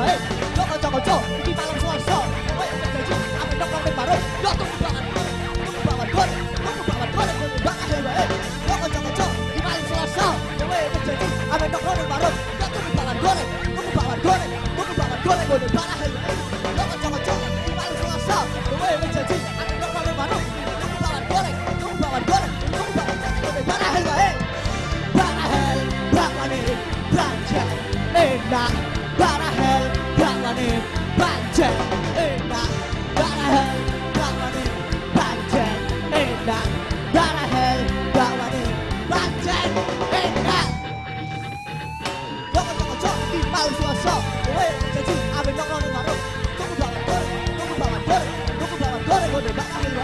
baik Yo kocok-kocok di malam selasa Kowe yang berjanji Aku baru Yo tunggu Yo kocok-kocok di malam baru Yo tunggu Yo kocok-kocok di malam Tunggu 바라니 반짝 일단 따라해 바라니 반짝 일단 따라해 바라니 반짝 일단 저거 저거 저기 마을 좋았어 왜 자주 아벨 너는 바로 조금 바람 걸 조금 바람 걸 조금 바람 걸에 오늘 바람이 왜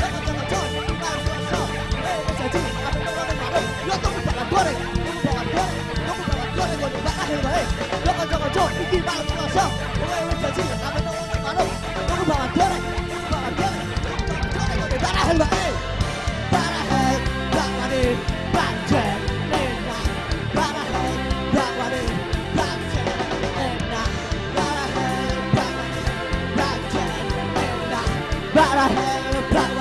저거 저거 저기 마을 좋았어 왜 자주 아벨 너는 바로 조금 바람 걸에 조금 바람 걸 조금 바람 걸에 오늘 바람이 왜 저거 저거 저기 마을 좋았어 gotta have.